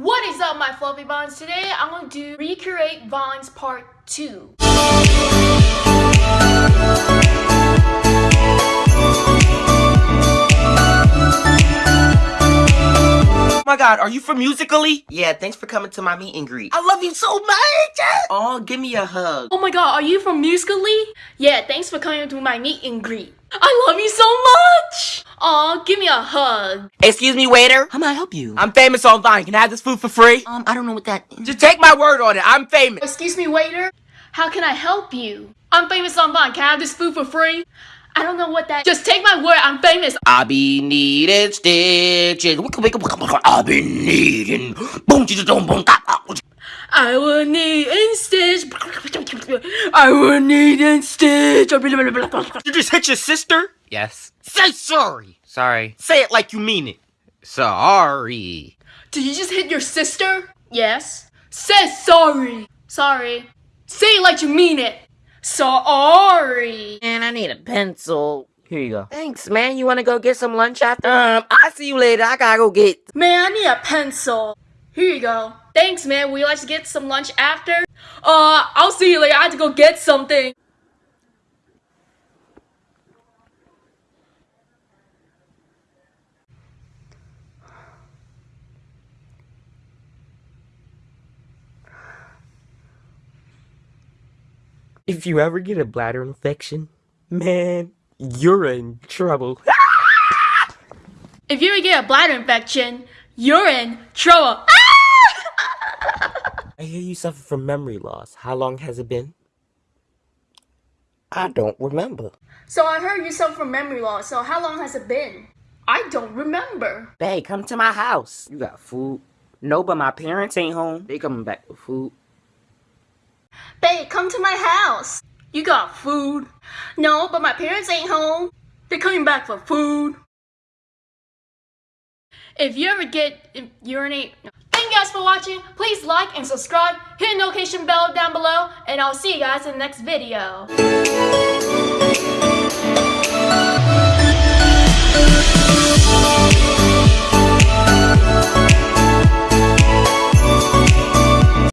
What is up, my fluffy bonds? Today I'm going to do Recreate Vines Part 2. Oh my god, are you from Musically? Yeah, thanks for coming to my meet and greet. I love you so much! Oh, give me a hug. Oh my god, are you from Musically? Yeah, thanks for coming to my meet and greet. I love you so much! Aw, give me a hug. Excuse me, waiter. How may I help you? I'm famous on Vine. Can I have this food for free? um, I don't know what that. Just take my word on it. I'm famous. Excuse me, waiter? How can I help you? I'm famous on Vine. Can I have this food for free? I don't know what that- Just take my word, I'm famous. I be needing stitches. I be needing. Boom, boom, boom, boom. I will need in stitch. I will need in stitch. You just hit your sister? Yes. Say sorry. Sorry. Say it like you mean it. Sorry. Did you just hit your sister? Yes. Say sorry. Sorry. Say it like you mean it. Sorry. Man, I need a pencil. Here you go. Thanks, man. You wanna go get some lunch after? Um, I'll see you later. I gotta go get. Man, I need a pencil. Here you go. Thanks, man. Would you like to get some lunch after? Uh, I'll see you later. I have to go get something. If you ever get a bladder infection, man, you're in trouble. If you ever get a bladder infection, you're in trouble. I hear you suffer from memory loss. How long has it been? I don't remember. So I heard you suffer from memory loss. So how long has it been? I don't remember. Babe, come to my house. You got food? No, but my parents ain't home. They coming back with food. Babe, come to my house. You got food? No, but my parents ain't home. They're coming back for food. If you ever get urinate, thank you guys for watching. Please like and subscribe. Hit the notification bell down below, and I'll see you guys in the next video.